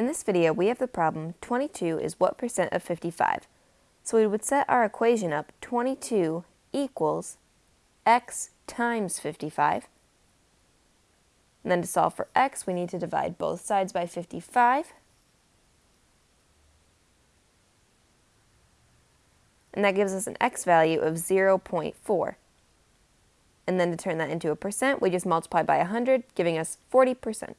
In this video, we have the problem 22 is what percent of 55. So we would set our equation up 22 equals x times 55. And then to solve for x, we need to divide both sides by 55. And that gives us an x value of 0.4. And then to turn that into a percent, we just multiply by 100, giving us 40%.